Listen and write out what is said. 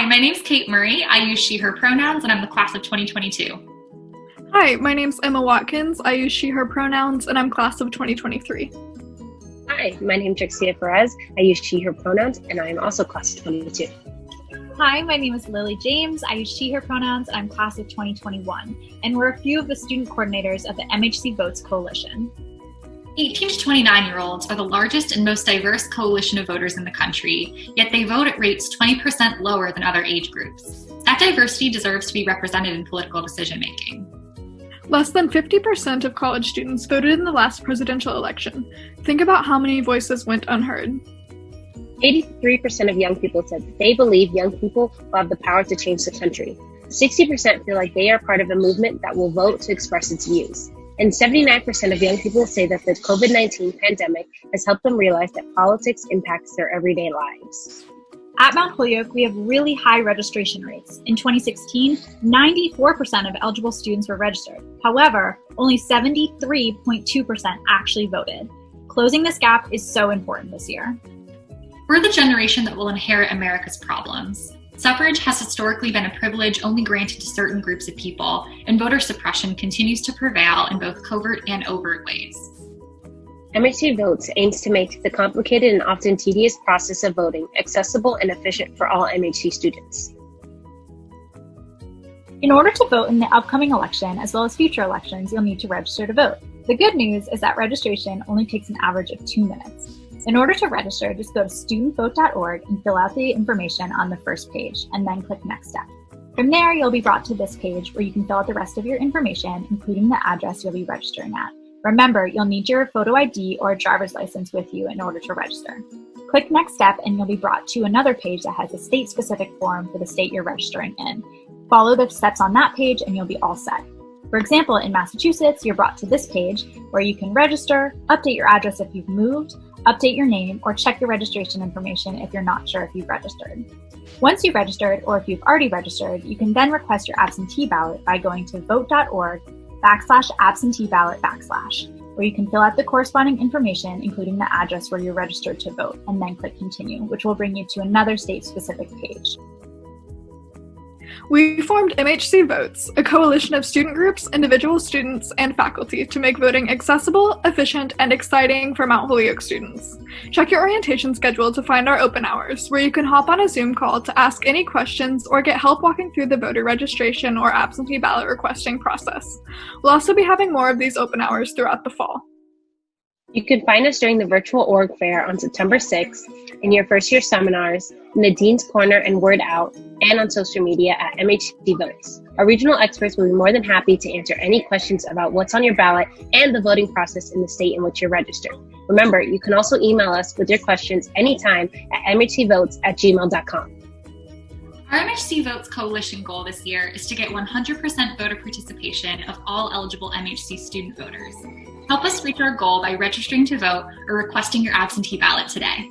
Hi, my name's Kate Murray. I use she, her pronouns, and I'm the class of 2022. Hi, my name's Emma Watkins. I use she, her pronouns, and I'm class of 2023. Hi, my name's Trixia Perez. I use she, her pronouns, and I am also class of 22. Hi, my name is Lily James. I use she, her pronouns, and I'm class of 2021. And we're a few of the student coordinators of the MHC Votes Coalition. 18 to 29 year olds are the largest and most diverse coalition of voters in the country, yet they vote at rates 20% lower than other age groups. That diversity deserves to be represented in political decision making. Less than 50% of college students voted in the last presidential election. Think about how many voices went unheard. 83% of young people said they believe young people will have the power to change the country. 60% feel like they are part of a movement that will vote to express its views. And 79% of young people say that the COVID 19 pandemic has helped them realize that politics impacts their everyday lives. At Mount Holyoke, we have really high registration rates. In 2016, 94% of eligible students were registered. However, only 73.2% actually voted. Closing this gap is so important this year. We're the generation that will inherit America's problems. Suffrage has historically been a privilege only granted to certain groups of people, and voter suppression continues to prevail in both covert and overt ways. MHC Votes aims to make the complicated and often tedious process of voting accessible and efficient for all MHC students. In order to vote in the upcoming election, as well as future elections, you'll need to register to vote. The good news is that registration only takes an average of two minutes. In order to register, just go to studentvote.org and fill out the information on the first page, and then click Next Step. From there, you'll be brought to this page where you can fill out the rest of your information, including the address you'll be registering at. Remember, you'll need your photo ID or driver's license with you in order to register. Click Next Step and you'll be brought to another page that has a state-specific form for the state you're registering in. Follow the steps on that page and you'll be all set. For example, in Massachusetts, you're brought to this page where you can register, update your address if you've moved, update your name, or check your registration information if you're not sure if you've registered. Once you've registered, or if you've already registered, you can then request your absentee ballot by going to vote.org backslash absentee ballot backslash, where you can fill out the corresponding information, including the address where you're registered to vote, and then click continue, which will bring you to another state-specific page. We formed MHC Votes, a coalition of student groups, individual students, and faculty to make voting accessible, efficient, and exciting for Mount Holyoke students. Check your orientation schedule to find our open hours, where you can hop on a Zoom call to ask any questions or get help walking through the voter registration or absentee ballot requesting process. We'll also be having more of these open hours throughout the fall. You can find us during the virtual org fair on September 6th, in your first year seminars, in the Dean's Corner and Word Out, and on social media at MHC Votes. Our regional experts will be more than happy to answer any questions about what's on your ballot and the voting process in the state in which you're registered. Remember, you can also email us with your questions anytime at mhcvotes at gmail.com. Our MHC Votes Coalition goal this year is to get 100% voter participation of all eligible MHC student voters. Help us reach our goal by registering to vote or requesting your absentee ballot today.